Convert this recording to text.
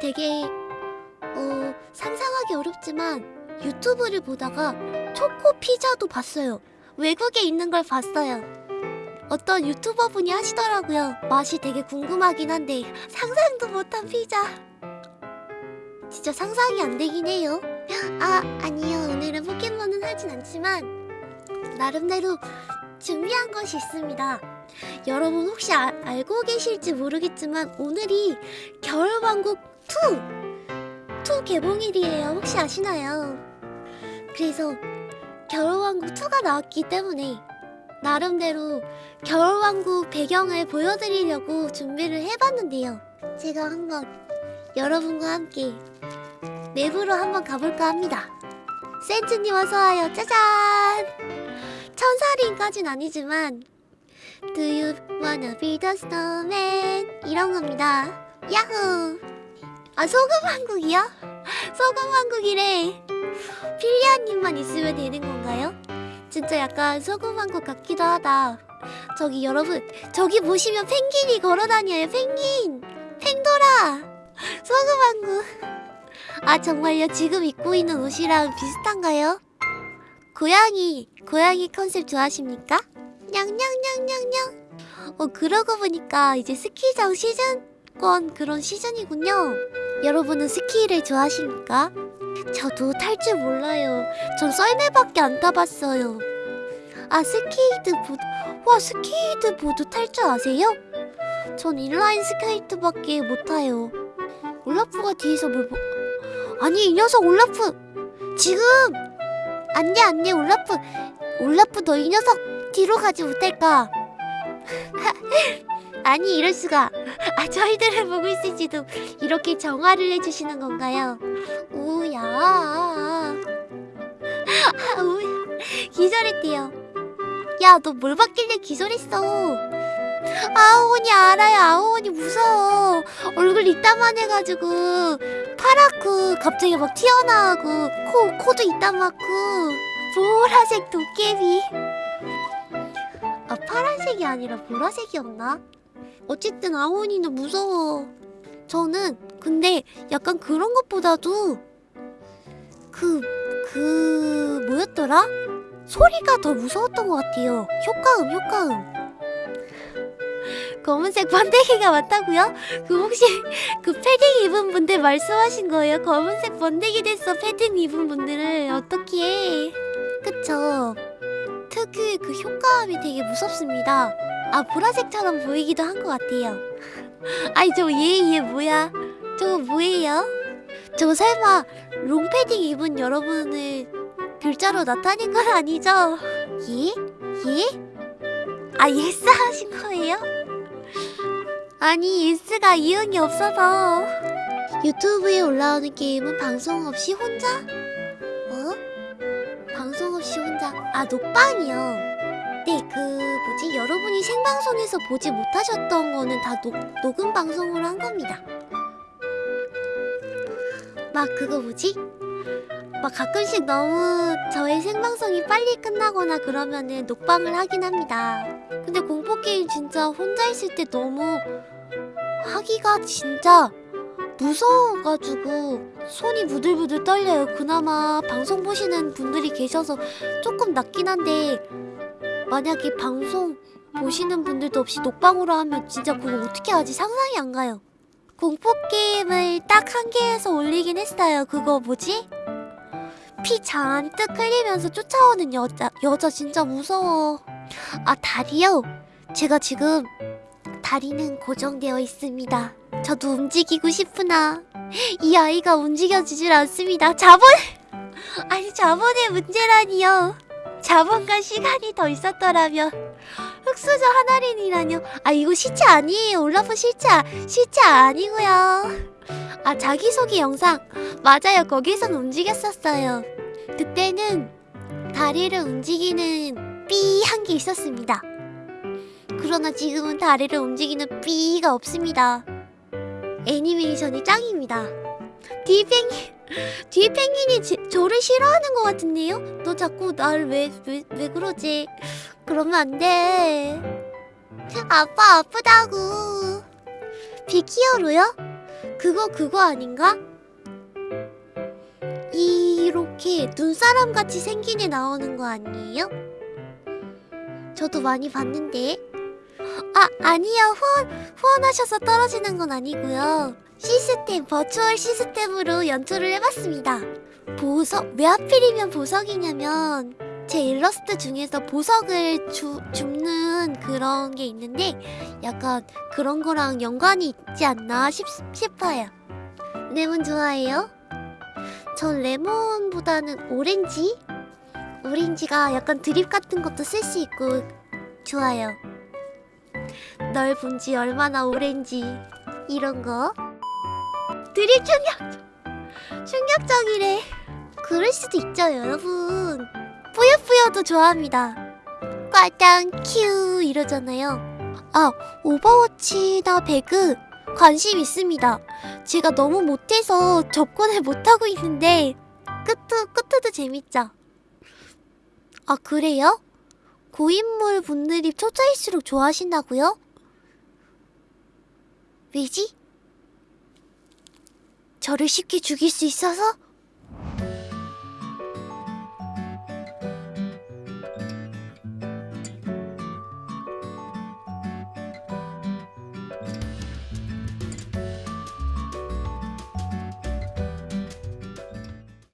되게 어 상상하기 어렵지만 유튜브를 보다가 초코 피자도 봤어요. 외국에 있는 걸 봤어요. 어떤 유튜버 분이 하시더라고요. 맛이 되게 궁금하긴 한데 상상도 못한 피자. 진짜 상상이 안 되긴 해요. 아 아니요 오늘은 포켓몬은 하진 않지만 나름대로 준비한 것이 있습니다. 여러분 혹시 아- 알고 계실지 모르겠지만 오늘이 겨울왕국 2! 2 개봉일이에요. 혹시 아시나요? 그래서 겨울왕국 2가 나왔기 때문에 나름대로 겨울왕국 배경을 보여드리려고 준비를 해봤는데요. 제가 한번 여러분과 함께 내부로 한번 가볼까 합니다. 센트님 어서와요. 짜잔! 천사링까진 아니지만 Do you wanna be the snowman? 이런 겁니다. 야호! 아 소금 왕국이요? 소금 왕국이래. 필리아님만 있으면 되는 건가요? 진짜 약간 소금 왕국 같기도 하다. 저기 여러분 저기 보시면 펭귄이 걸어다녀요. 펭귄! 펭돌아! 소금 왕국. 아 정말요? 지금 입고 있는 옷이랑 비슷한가요? 고양이 고양이 컨셉 좋아하십니까? 냥냥냥냥냥. 어 그러고 보니까 이제 스키장 시즌권 그런 시즌이군요. 여러분은 스키를 좋아하십니까? 저도 탈 줄 몰라요. 전 썰매밖에 안 타봤어요. 아 스케이트보드 와 스케이트보드 탈 줄 아세요? 전 인라인 스케이트밖에 못 타요. 올라프가 뒤에서 뭘 보... 아니 이 녀석 올라프 지금 안돼 안돼 올라프 올라프 너 이 녀석 뒤로 가지 못할까 아니 이럴 수가 아 저희들을 보고 있을지도 이렇게 정화를 해주시는 건가요? 우야. 아, 우 기절했대요. 야 너뭘 받길래? 기절했어. 아오니 알아요. 아오니 무서워. 얼굴 이따만 해가지고 파랗고 갑자기 막 튀어나오고 코 코도 이따맣고 보라색 도깨비. 아 파란색이 아니라 보라색이었나? 어쨌든 아오니는 무서워 저는 근데 약간 그런 것보다도 그 그 뭐였더라? 소리가 더 무서웠던 것 같아요 효과음 효과음 검은색 번데기가 맞다고요? 그 혹시 그 패딩 입은 분들 말씀하신 거예요? 검은색 번데기 됐어 패딩 입은 분들을 어떻게 해? 그쵸 특유의 그 효과음이 되게 무섭습니다 아 보라색처럼 보이기도 한 것 같아요 아니 저얘얘 뭐야 저거 뭐예요? 저거 설마 롱패딩 입은 여러분을 글자로 나타낸 건 아니죠? 예? 예? 아 예스 하신 거예요? 아니 예스가 이응이 없어서 유튜브에 올라오는 게임은 방송 없이 혼자? 어? 방송 없이 혼자 아 녹방이요 네 그 뭐지 여러분이 생방송에서 보지 못하셨던 거는 다 녹, 녹음 방송으로 한 겁니다 막 그거 뭐지? 막 가끔씩 너무 저의 생방송이 빨리 끝나거나 그러면은 녹방을 하긴 합니다 근데 공포게임 진짜 혼자 있을 때 너무 하기가 진짜 무서워가지고 손이 부들부들 떨려요. 그나마 방송 보시는 분들이 계셔서 조금 낫긴 한데 만약에 방송 보시는 분들도 없이 녹방으로 하면 진짜 그거 어떻게 하지? 상상이 안 가요. 공포게임을 딱 한 개에서 올리긴 했어요. 그거 뭐지? 피 잔뜩 흘리면서 쫓아오는 여자 여자 진짜 무서워. 아 다리요? 제가 지금 다리는 고정되어 있습니다. 저도 움직이고 싶으나 이 아이가 움직여지질 않습니다. 자본! 아니 자본의 문제라니요. 자본과 시간이 더 있었더라면 흑수저 하나린이라뇨. 아 이거 시체 아니에요. 올라프 시체 시체 아니고요. 아 자기소개 영상 맞아요. 거기선 움직였었어요. 그때는 다리를 움직이는 삐 한 게 있었습니다. 그러나 지금은 다리를 움직이는 삐가 없습니다. 애니메이션이 짱입니다. 뒤 펭귄, 뒤 펭귄이 제, 저를 싫어하는 것 같은데요? 너 자꾸 날 왜, 왜, 왜 그러지? 그러면 안 돼. 아빠 아프다고. 비키어로요? 그거 그거 아닌가? 이렇게 눈사람 같이 생긴 애 나오는 거 아니에요? 저도 많이 봤는데. 아, 아니요. 후원, 후원하셔서 떨어지는 건 아니고요. 시스템, 버추얼 시스템으로 연출을 해봤습니다. 보석, 왜 하필이면 보석이냐면, 제 일러스트 중에서 보석을 주, 줍는 그런 게 있는데, 약간 그런 거랑 연관이 있지 않나 싶, 싶어요. 레몬 좋아해요? 전 레몬보다는 오렌지? 오렌지가 약간 드립 같은 것도 쓸 수 있고 좋아요. 널 본 지 얼마나 오렌지 이런 거. 드립 충격 충격적이래. 그럴 수도 있죠, 여러분. 뿌요뿌요도 좋아합니다. 과당 큐 이러잖아요. 아, 오버워치나 배그 관심 있습니다. 제가 너무 못해서 접근을 못하고 있는데 끄투도 끄투도 재밌죠. 아 그래요? 고인물 분들이 초짜일수록 좋아하신다고요? 왜지? 저를 쉽게 죽일 수 있어서?